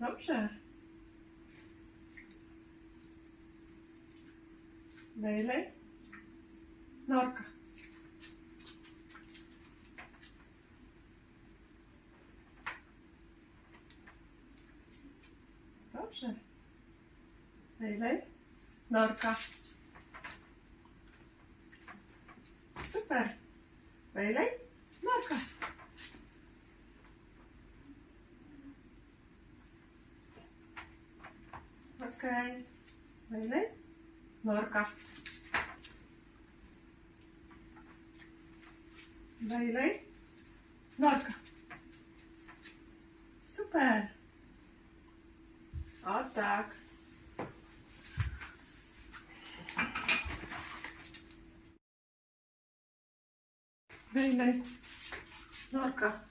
Dobrze. Bailey. Norka. Dobrze. Bailey. Norka. Super. Bailey. Norka. такая. Войны? Норка. Войны? Норка. Супер. Вот так. Войны. Норка.